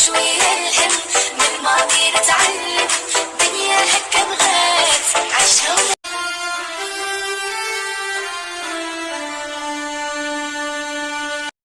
sweet. we